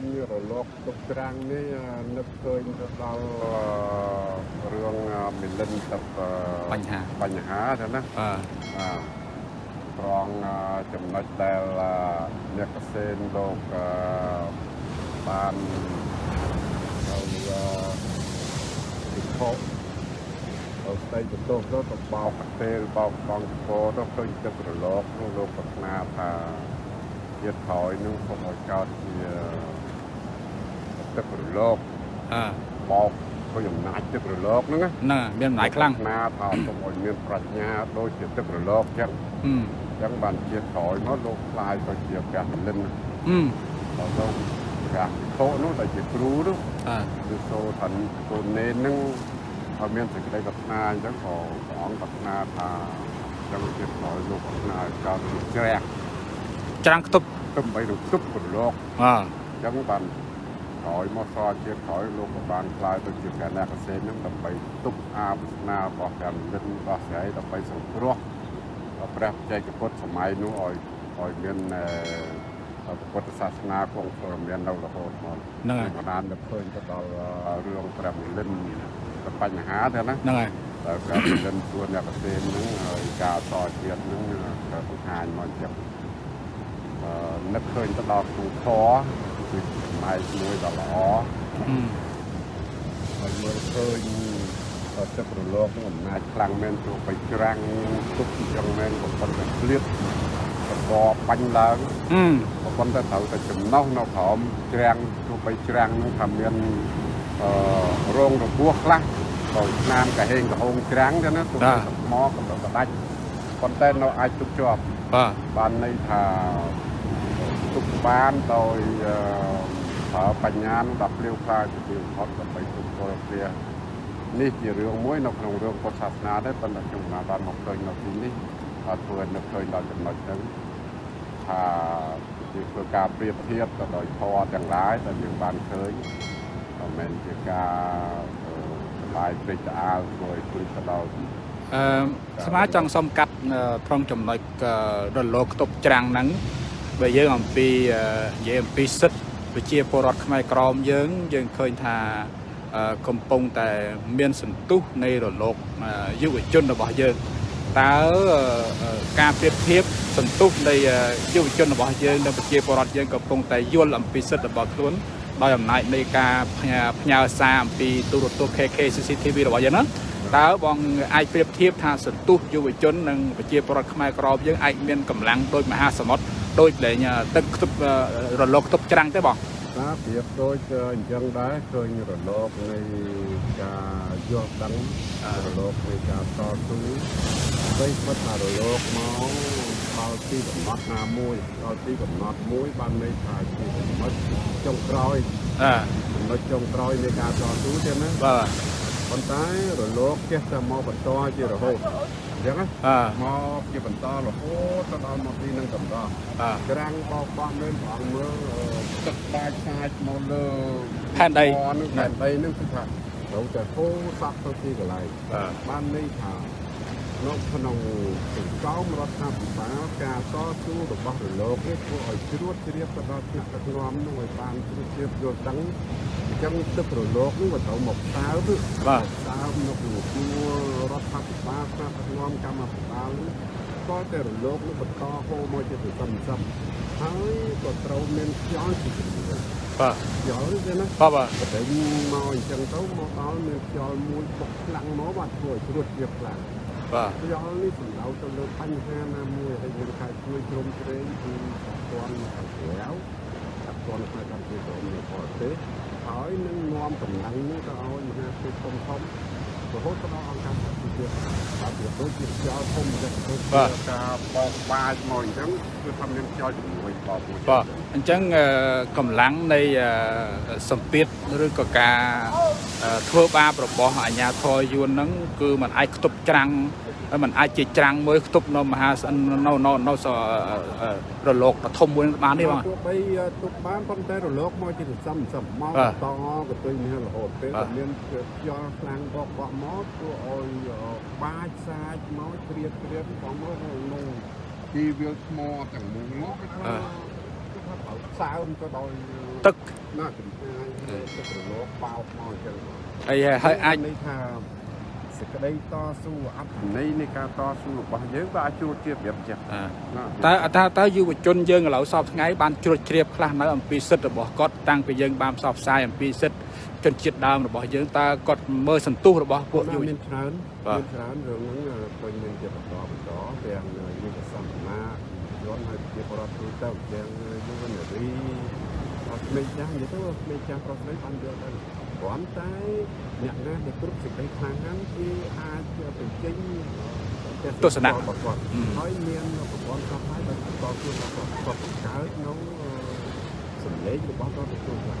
ញរលកទុកត្រាំងនេះនឹកឃើញទៅដល់រឿងមិលិនទឹកបញ្ហាបញ្ហាទៅណាបាទត្រង់ចំណុចដែលអ្នកកសិនលោកបានទៅពិភពអស្ចារ្យបន្ទោសទៅទៅបោកកាទេលបោកបងពរទៅឃើញទឹករលកនោះលោកប្រាថ្នាថាជាតិក្រោយនឹងសូមឲ្យកើតជា ទឹករលកអើបោកឃើញអំណាចទឹករលកហ្នឹងណាហ្នឹងមានអំណាចខ្លាំងណាថាសូមឲ្យមានប្រាជ្ញាដូចជាទឹករលកចឹងហឹមចឹងបានជាក្រោយមកលោកខ្លាយទៅជាព្រះមលិនហឹមដល់លោកព្រះភិក្ខុនោះដែលជាគ្រូនោះអើគឺសូថាកូននេនហ្នឹងឲ្យមានសេចក្តីប្រាថ្នាអញ្ចឹងក៏ព្រះអង្គប្រាថ្នាថាចឹងជាក្រោយលោកប្រាថ្នាឲ្យកោតជាជ្រះច្រាំងខ្ទប់ទឹកបីទៅទប់ប្រឡកអើអញ្ចឹងបាន ក្រោយមកសល់ជាក្រោយលោកក៏បានខ្លាយទៅជាកណ្ដាកសេនហ្នឹងដើម្បីទប់អាបស្នារបស់ព្រះមលិនរបស់ស្រីដើម្បីសង្គ្រោះព្រះបច្ចេកពុទ្ធសម័យនោះឲ្យឲ្យមានអឺពុទ្ធសាសនាគង់ព្រមមាននៅរហូតមកហ្នឹងហើយបណ្ដានទៅឃើញទៅដល់រឿងព្រះមលិនទៅបញ្ហាទៅណាហ្នឹងហើយតែព្រះមលិនសួរអ្នកកសេនហ្នឹងហើយការតជាតិហ្នឹងក៏បង្ហាញមកអញ្ចឹងអឺនឹកឃើញទៅដល់គូខ គឺសម័យមួយដ៏ល្អហឹមហើយមើលឃើញទឹករលកហ្នឹងអំណាចខ្លាំងមែនទោះបីច្រាំងទុកអញ្ចឹងមែនក៏ប៉ុន្តែឃ្លាតកបបាញ់ឡើងហឹមក៏ប៉ុន្តែត្រូវតែចំណោះនៅក្រោមច្រាំងទោះបីច្រាំងហ្នឹងថាមានអឺរងរបួសខ្លះដោយស្នាមកហេងកហូងច្រាំងទៅណាទោះបីតែមកក៏មិនដាច់ប៉ុន្តែនៅអាចទុកជាប់បាទបានន័យថា ទុកបានដោយអឺប្រើបញ្ញានោះដល់ភ្លាវខ្លាយទៅបំផុតដើម្បីទុកពលព្រះនេះជារឿងមួយនៅក្នុងរឿងពុទ្ធសាសនាដែរប៉ុន្តែខ្ញុំមិនបានមកឃើញនៅទីនេះអត់ធ្វើនឹកឃើញដល់ចំណុចហ្នឹងថាជាធ្វើការប្រៀបធៀបទៅដោយធម៌ទាំងឡាយដែលយើងបានឃើញមិនមែនជាការអឺសប្បាយព្រេចផ្អើលធ្វើឲ្យព្រឹកទៅដល់អឺស្មាចង់សុំកាត់អឺត្រង់ចំណុចអឺរលកខ្ទប់ច្រាំងហ្នឹង បើយើងអំពីអឺនិយាយអំពីសិទ្ធិប្រជាពលរដ្ឋខ្មែរក្រមយើង យើងឃើញថាអឺកំពុងតែមានសន្ទុះនៃរលកអឺយុវជនរបស់យើងតើអឺអឺការប្រៀបធៀបសន្ទុះនៃអឺយុវជនរបស់យើងនិងប្រជាពលរដ្ឋយើងកំពុងតែយល់អំពីសិទ្ធិរបស់ខ្លួនដោយអំណាចនៃការផ្ញើផ្ញើសារអំពីទូរទស្សន៍ KK CCTV របស់យើងហ្នឹងតើបងអាចប្រៀបធៀបថាសន្ទុះយុវជននិងប្រជាពលរដ្ឋខ្មែរក្រមយើងអាចមានកម្លាំងដូចមហាសមុទ្រ ដូចលែងទឹកខ្ទប់រលកខ្ទប់ច្រាំងទេបងតាប្រៀបដូចអញ្ចឹងដែរឃើញរលកនៃការយល់ដឹងរលកនៃការតស៊ូអ្វីពិតថារលកមកដល់ទីកំណត់ណាមួយដល់ទីកំណត់មួយបានន័យថាជាចំណុចចុងក្រោយអើចំណុចចុងក្រោយនៃការតស៊ូទេណាបាទប៉ុន្តែរលកចេះតែមកបន្តជារហូត អញ្ចឹងណាអើមកជាបន្តរហូតទៅដល់មកទីនឹងកំដរអើក្រាំងបោកបោះមើលព្រះអង្គមើលអឺទឹកបាច់សាច់មកលើផែនដីនឹងផែនដីនឹងគឺថាត្រូវតែហូរសក់ទៅទីកន្លែងបាទបានន័យថា នៅក្នុងសង្គមរដ្ឋាភិបាលការតស៊ូរបស់រលកនេះធ្វើឲ្យជ្រួតជ្រាបទៅដល់ថ្នាក់ដឹកនាំនោះឲ្យបានជ្រួតជ្រាបយល់ដឹងអញ្ចឹងទឹករលកនោះវាត្រូវមកសើបបាទសើបនៅក្នុងជួររដ្ឋាភិបាលថ្នាក់ដឹកនាំកម្មាភិបាលនោះក៏តែរលកនោះបន្តហូរមកជាសន្សំសំហើយក៏ត្រូវមានខ្យល់ជាជំនួយបាទខ្យល់ទេណាបាទបាទតែមកអញ្ចឹងទៅមកដល់មានខ្យល់មួយបុកខ្លាំងមកបាទធ្វើឲ្យជ្រួតជ្រាបខ្លាំង បាទខ្យល់នេះសំដៅទៅលើបញ្ហាណាមួយហើយយើងខាយជួយជ្រោមជ្រែងគឺតាន់ខាងក្រៅតាន់ផ្នែកកម្ពុជាទៅនៅបរទេសហើយនឹងនាំកម្លាំងនេះទៅឲ្យមហាភាពធំធំរហូតទៅដល់អង្គការសហប្រជាជាតិបាទវាដូចជាខ្យល់ធំអញ្ចឹងទៅការបោកបាចមកអញ្ចឹងគឺថាមានខ្យល់ជំនួយបោកមួយបាទអញ្ចឹងអឺកម្លាំងនៃអឺសម្ពាធឬក៏ការអឺធ្វើបាបរបស់អាជ្ញាធរយួនហ្នឹងគឺมันអាចខ្ទប់ច្រាំង ហើយมันអាចជាច្រាំងមួយខ្ទប់នៅមហាសនៅនៅនៅនៅសអឺរលកបឋមមួយហ្នឹងបានទេបងទោះបីទុកបានប៉ុន្តែរលកមកជាសន្សំសំមកបាទតក៏ទៅមានរហូតទេបាទតែមានខ្យល់ខ្លាំងបោកបក់មកធ្វើឲ្យបាចសាចមកជ្រៀតជ្រៀតផងមកក្នុងជីវាលថ្មទាំងមូលនោះគេថាគេថាត្រូវសើមទៅដោយទឹកណាចំណាយទឹករលកបោកមកអញ្ចឹងហើយហើយអាចន័យថា សេចក្តីតស៊ូអត្ថន័យនៃការតស៊ូរបស់យើងក៏អាចជួបជាប្រៀបចិត្តអ่าណាតើតើតើយុវជនយើងឥឡូវសពថ្ងៃបានជ្រួតជ្រាបខ្លះនៅអំពីសិទ្ធិរបស់គាត់តាំងពីយើងបានផ្សព្វផ្សាយអំពីសិទ្ធិជនជាតិដើមរបស់យើងតើគាត់មើលសន្ទុះរបស់ពួកយុវមាជននច្រើនបាទមានច្រើនរឿងហ្នឹងឃើញមានជាបន្តបន្តទាំងយុវសម្មនាយន្តហើយជាបរិបទទូទៅទាំងយុវនារីអត់ក្មេងចាស់និយាយទៅក្មេងចាស់ប្រុសស្រីបានយល់ដែរ គ្រាន់តែអ្នកណាដែលគ្រប់សេចក្តីខ្លាំងហ្នឹងគឺអាចបញ្ចេញទស្សនៈរបស់គាត់អឺហើយមានប្រព័ន្ធផ្សព្វផ្សាយដែលបន្តខ្លួនរបស់គាត់គាត់បង្កើតនៅសម្លេងរបស់គាត់ទទួលបាន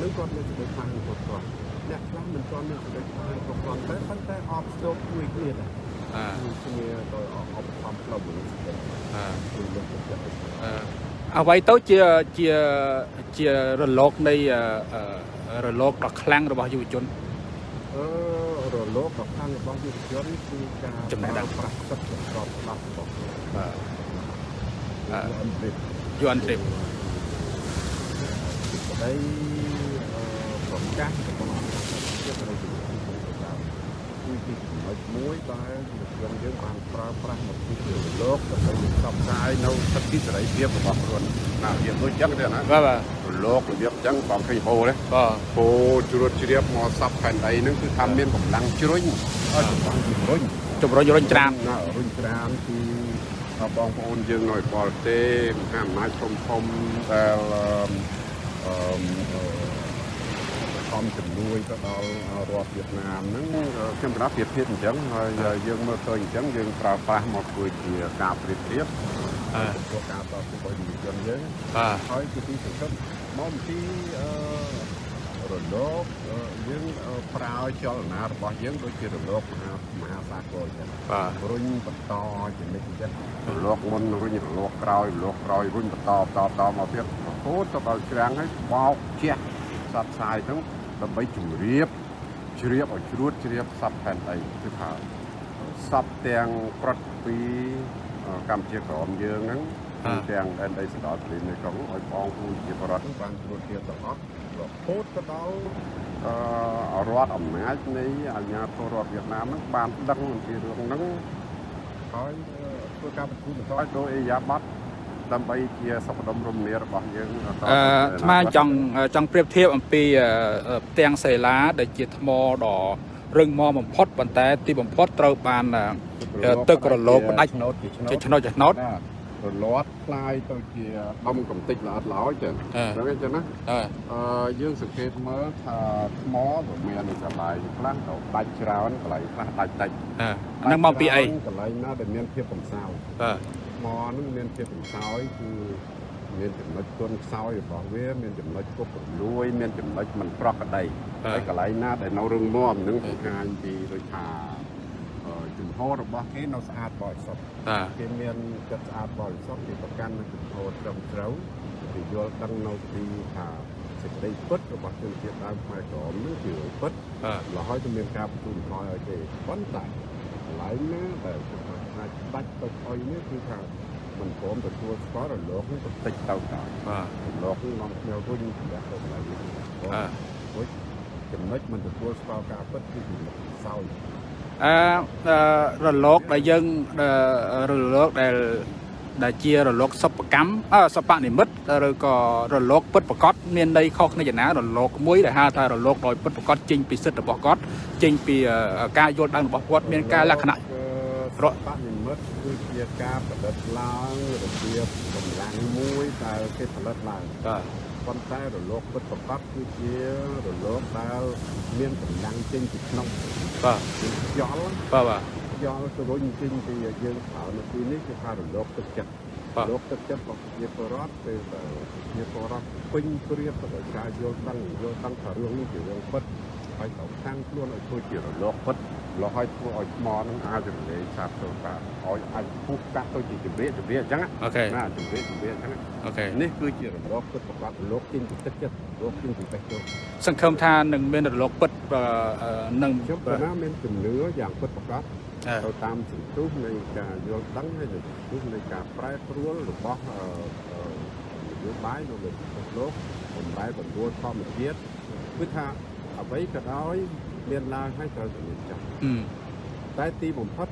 នឹងគាត់មានសេចក្តីខ្លាំងរបស់គាត់អ្នកខ្លះមិនទាន់មានសេចក្តីខ្លាំងរបស់គាត់តែប៉ុន្តែអបស្ទប់មួយគ្នាដែរអ่าគឺគ្នាដោយអបខំផ្លូវមនុស្សដែរអ่าគឺលើកទឹកចិត្តឲ្យអឺអ្វីទៅជាជាជារលកនៃអឺអឺ រលកដ៏ខ្លាំងរបស់យុវជនអឺរលកដ៏ខ្លាំងរបស់យុវជនគឺការចំណេះដឹងប្រើប្រាស់សិទ្ធិប្រកបច្បាប់របស់ខ្លួនបាទគឺអន្តរិទ្ធយន់ទ្រីបក្តីអឺប្រកាសរបស់អង្គការជាតិនៃ គឺជាចំណុចមួយដែលយើងយើងបានប្រើប្រាស់មកពីលោកដើម្បីផ្សព្វផ្សាយនៅសិទ្ធិសេរីភាពរបស់ខ្លួនណាវាដូចចឹងទេណាបាទបាទលោករបៀបចឹងបងឃើញហូរទេបាទហូរជ្រួតជ្រាបមកសັບផែនដីហ្នឹងគឺថាមានកម្លាំងជ្រុញឲ្យកម្លាំងជំរុញជំរុញរុញច្រានណារុញច្រានគឺបងប្អូនយើងនៅបរទេសមហាអំណាចធំធំដែលអឺ អឺខំជំនួយទៅដល់រដ្ឋវៀតណាមហ្នឹងខ្ញុំប្រាប់ប្រៀបធៀបអញ្ចឹងហើយយើងមើលឃើញអញ្ចឹងយើងប្រើប្រាស់មកធ្វើជាការប្រៀបធៀបអឺព្រោះការតស៊ូរបស់យុវជនយើងបាទហើយជាទីសង្កត់មកអំពីអឺរលកអឺយើងអឺប្រើចលនារបស់យើងដូចជារលកមហាមហាសាគរអញ្ចឹងបាទរុញបន្តជានិច្ចអញ្ចឹងរលកមុនរុញរលកក្រោយរលកក្រោយរុញបន្តបន្តបន្តមកទៀតរហូតទៅដល់ច្រាំងហើយបោកជះសត្វផ្សាយហ្នឹង ដើម្បីជម្រាបជ្រាបឲ្យជ្រួតជ្រាបសត្វផែនដីគឺថាសត្វទាំងប្រត់ពីអឺកម្ពុជាក្រមយើងហ្នឹងទាំងដែនដីសណ្ដោតព្រៃនៅក្នុងឲ្យបងប្អូនជាបរដ្ឋបានត្រួតទៀតទាំងអស់រហូតទៅដល់អឺរដ្ឋអំណាចនៃអាជ្ញាធររដ្ឋវៀតណាមហ្នឹងបានដឹងអំពីរឿងហ្នឹងហើយធ្វើការប្រគំបន្តដោយអេយ៉ាប័ត ដើម្បីជាសុខដុមរមនារបស់យើងត អឺស្មានចង់ចង់ប្រៀបធៀបអំពីអឺអឺផ្ទាំងសេឡាដែលជាថ្មដ៏រឹងមាំបំផុតប៉ុន្តែទីបំផុតត្រូវបានអឺ ទឹករលកផ្ដាច់ ឆ្នោតជាឆ្នោ ជា ត ឆ្នោតឆ្នោត ណារលាត់คลายទៅជាដំកំតិចល្អិតល្អយចឹង អឺ ហ្នឹងឯងចឹងណា អឺ អឺយើងសង្កេតមើលថាថ្មវាមានកន្លែងខ្លះទៅដាច់ច្រើនកន្លែងខ្លះដាច់តិច អឺអាហ្នឹងមកពីអី កន្លែងណាដែលមានភាពកំសោយ បាទ ថ្មហ្នឹងមានភាពកំសោយគឺមានចំណុចទន់ខ្សោយរបស់វា មានចំណុចគប់រលួយ មានចំណុចមិនប្រក្រតីបាទហើយកន្លែងណាដែលនៅរឹងមាំហ្នឹងបង្ហាញពីដូចថាអឺជំហររបស់គេនៅស្អាតបរិសុទ្ធបាទគេមានចិត្តស្អាតបរិសុទ្ធគេប្រកាន់នូវជំហរត្រឹមត្រូវគេយល់ដឹងនៅពីថាសេចក្តីពិតរបស់ជនជាតិដើមខ្មែរក្រមនេះគឺរឿងពិតបាទរហូតទៅមានការបន្ទូលបន្ថយឲ្យទេប៉ុន្តែកន្លែងណាដែល គេថាដាច់ទៅអុយនេះគឺថាមិនព្រមទទួលស្គាល់រលកនេះទៅតិចទៅដល់បាទរលកនេះនាំគ្នារុញប្រយ័ត្នទៅកន្លែងនេះបាទរួចចំណុចមិនទទួលស្គាល់ការពិតគឺចំណុចសោយអឺអឺរលកដែលយើងអឺរលកដែលដែលជារលកសពកម្មអឺសពនិមិត្តឬក៏រលកពិតប្រកបមានន័យខុសគ្នាយ៉ាងណារលកមួយដែលហៅថារលកដោយពិតប្រកបចេញពីសិទ្ធិរបស់គាត់ចេញពីអឺការយល់ដឹងរបស់គាត់មានការលក្ខណៈ រកបនិមិត្តគឺជាការផលិតឡើងរបៀបកម្លាំងមួយដែលគេផលិតឡើងបាទប៉ុន្តែរលកពិតប្រាកដគឺជារលកដែលមានកម្លាំងចេញពីក្នុងបាទគឺខ្យល់បាទបាទខ្យល់ទៅរុញចេញពីយើងប្រើនៅទីនេះគឺថារលកទឹកចិត្តបាទរលកទឹកចិត្តរបស់ជាបរដ្ឋពេលដែលជាបរដ្ឋពេញព្រៀបទៅដោយការយល់ដឹងយល់ដឹងថារឿងនេះជារឿងពិតហើយទៅខាងខ្លួនឲ្យធ្វើជារលកពិតរ លហើយធ្វើឲ្យថ្មនឹងអាចរលាយឆាប់ទៅបាទឲ្យអាចពុះកាត់ទៅជាជំរាបជំរាបអញ្ចឹងណាអូខេណាជំរាបជំរាបអញ្ចឹងណាអូខេនេះគឺជារលកពិតប្រាកដរលកចេញពីទឹកចិត្តរលកចេញពីបេះដូងសង្ឃឹមថានឹងមានរលកពិតអឺអឺនឹងខ្ញុំក៏ណាមានជំនឿយ៉ាងពិតប្រាកដអឺទៅតាមសន្ទុះនៃការយល់ដឹងហើយនៃសន្ទុះនៃការប្រែប្រួលរបស់អឺអឺយោបាយនៅលើពិភពលោកបំរែបំរួលធម្មជាតិគឺថាអ្វីក៏ដោយ មានឡើងហើយត្រូវតែមានចប់ហឹមតែទីបំផុត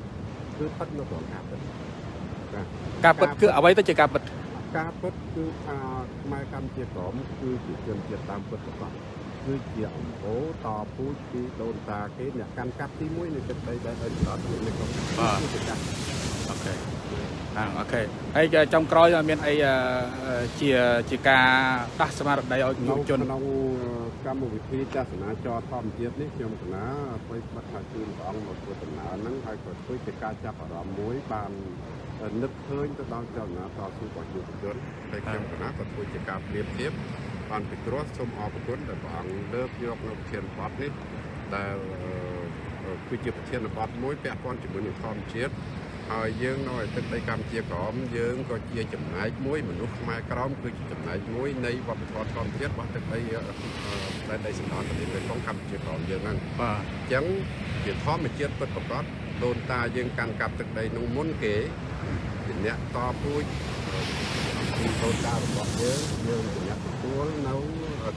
គឺផុតនៅក្នុងការពិតបាទការពិតគឺអ្វីទៅជាការពិតការពិតគឺថាខ្មែរកម្ពុជាក្រមគឺជាជនជាតិតាមពិតប្រាកដគឺជាអង្គរតពូជពីដូនតាគេអ្នកកាន់កាប់ទី1នៃទឹកដីដែលឲ្យឆ្លត់នៅក្នុងគឺជាការអូខេហ្នឹងអូខេហើយចុងក្រោយមានអីជាជាការដាស់ស្មារតីឲ្យយុវជនក្នុង កម្មវិធីទស្សនាចរធម្មជាតិនេះខ្ញុំកណាអ្វីបាត់ថាជូនព្រះអង្គមកធ្វើដំណើរហ្នឹងហើយក៏ធ្វើជាការចាប់អារម្មណ៍មួយបាននឹកឃើញទៅដល់ចលនាតស៊ូរបស់យុវជនហើយខ្ញុំកណាក៏ធ្វើជាការប្រៀបធៀបបានពិគ្រោះសូមអរគុណដែលព្រះអង្គលើកយកនៅប្រធានបទនេះដែលគឺជាប្រធានបទមួយពាក់ព័ន្ធជាមួយនឹងធម្មជាតិ ហើយយើងនៅឯទឹកដីកម្ពុជាក្រមយើងក៏ជាចំណែកមួយមនុស្សខ្មែរក្រមគឺជាចំណែកមួយនៃវប្បធម៌ធម្មជាតិរបស់ទឹកដីដែនដីសណ្ដោតទន្លេមេគង្គកម្ពុជាក្រមយើងហ្នឹងបាទអញ្ចឹងជាធម្មជាតិពិតប្រាកដដូនតាយើងកាន់កាប់ទឹកដីនោះមុនគេជាអ្នកតពូជពីដូនតារបស់យើងយើងជាអ្នកទទួលនៅ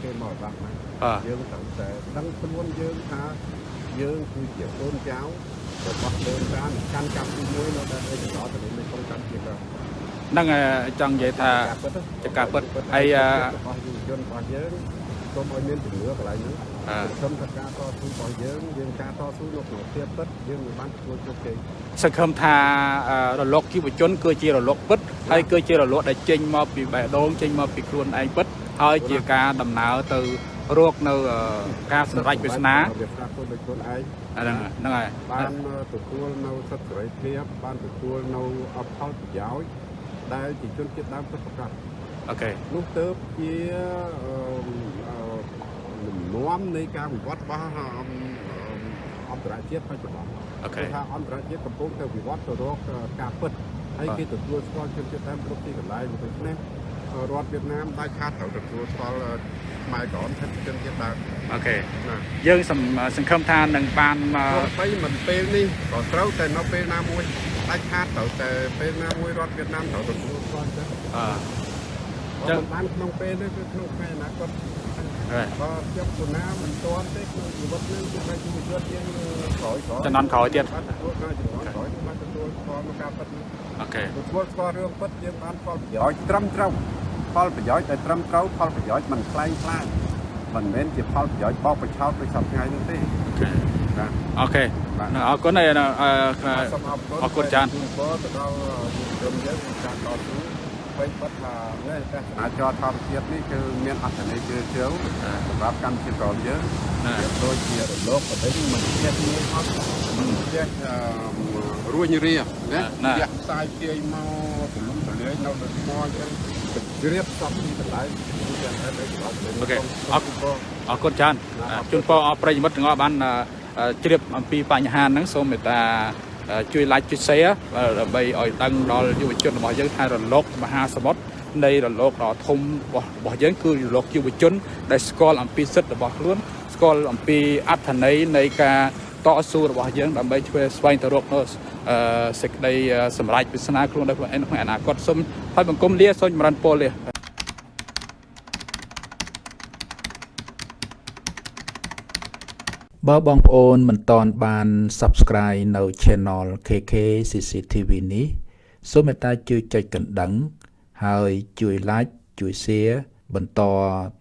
គេមកបាក់ហ្នឹងបាទយើងត្រូវតែដឹងខ្លួនយើងថាយើងគឺជាកូនចៅ របស់ដូនតាអ្នកកាន់កាប់ទីមួយនៅដែនដីសណ្ដោតទន្លេមេគង្គកម្ពុជាក្រមហ្នឹងហើយចង់និយាយថាជាការពិតហើយអឺរបស់យុវជនរបស់យើងសូមឲ្យមានជំនឿកន្លែងហ្នឹងអឺសូមថាការតស៊ូរបស់យើងយើងការតស៊ូនៅក្នុងភាពពិតយើងមិនបានធ្វើជោគជ័យសង្ឃឹមថាអឺរលកយុវជនគឺជារលកពិតហើយគឺជារលកដែលចេញមកពីបេះដូងចេញមកពីខ្លួនឯងពិតហើយជាការដំណើរទៅ រកនៅអឺការសម្រេចវាសនាវាស្ដាប់ខ្លួនដោយខ្លួនឯងហ្នឹងហ្នឹងហើយបានទទួលនៅសិទ្ធិសេរីភាពបានទទួលនៅអផលប្រយោជន៍ដែលជាជនជាតិដើមពិតប្រាកដអូខេនោះទៅជាអឺអឺលំនាំនៃការវិវត្តរបស់អឺអន្តរជាតិបច្ចុប្បន្នអូខេគឺថាអន្តរជាតិកំពុងតែវិវត្តទៅរកការពិតហើយគេទទួលស្គាល់ជនជាតិដើមគ្រប់ទីកន្លែងដូច្នេះ រដ្ឋវៀតណាមដាច់ខាតត្រូវទទួលស្គាល់ខ្មែរក្រមថាជាជនជាតិដើមអូខេណាយើងសង្សង្ឃឹមថានឹងបានមកទោះបីមិនពេលនេះក៏ត្រូវតែនៅពេលណាមួយដាច់ខាតត្រូវតែពេលណាមួយរដ្ឋវៀតណាមត្រូវទទួលស្គាល់ចឹងអឺបើមិនបានក្នុងពេលនេះគឺក្នុងពេលអនាគតហើយបើខ្ញុំគណាមិនទាន់ទេក្នុងជីវិតនេះគឺថាជីវិតយើងក្រោយក្រោយចំនួនក្រោយទៀតបានទទួលការចំនួនក្រោយបានទទួលស្គាល់មកការពិតនេះអូខេទទួលស្គាល់រឿងពិតយើងបានផលប្រយោជន៍ត្រឹមត្រូវ ផលប្រយោជន៍ដែលត្រឹមត្រូវផលប្រយោជន៍មិនខ្លែងខ្លាចមិនមែនជាផលប្រយោជន៍បោកបញ្ឆោតដូចសពថ្ងៃនេះទេណាអូខេបាទអរគុណហើយអឺសូមអរគុណអរគុណច្រើនជូនពរទៅដល់យុវជនយើងក្នុងការតស៊ូពេលបាត់ថានេះតែអាចរធម្មជាតិនេះគឺមានអត្ថន័យជ្រាលជ្រៅសម្រាប់កម្មវិធីក្រមយើងណាវាដូចជារលកបដិញមិនចេះមានអត់មិនចេះអឺរួញរាណាវាក់ផ្សាយភាយមកទលំទលាយនៅលើថ្មអញ្ចឹងជ្រាបសពទីកន្លែងគឺយ៉ាងហេតុអីក៏អរគុណពរអរគុណច្រើនជូនពរអរប្រិយមិត្តទាំងអស់បានអឺជ្រាបអំពីបញ្ហាហ្នឹងសូមមេត្តាអឺជួយ like ជួយ share ដើម្បីឲ្យដឹងដល់យុវជនរបស់យើងថារលកមហាសមុទ្រនៃរលកដ៏ធំរបស់របស់យើងគឺរលកយុវជន ដែលស្គាល់អំពីសិទ្ធិរបស់ខ្លួនស្គាល់អំពីអត្ថន័យនៃការ តស៊ូរបស់យើងដើម្បីធ្វើស្វែងទៅរកនៅអឺសេចក្តីសម្រេចវាសនាខ្លួនដោយខ្លួនឯងក្នុងអនាគតសូមហើយបង្គំលាសូមចម្រើនពរលាបើបងប្អូនមិនតន់បាន Subscribe នៅ Channel KK CCTV នេះសូមមេត្តាជួយចុចកណ្ដឹង ហើយជួយ Like ជួយ Share បន្ត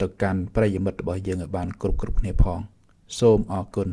ទៅកាន់ប្រិយមិត្តរបស់យើងឲ្យបានគ្រប់គ្រប់គ្នាផង សូមអរគុណ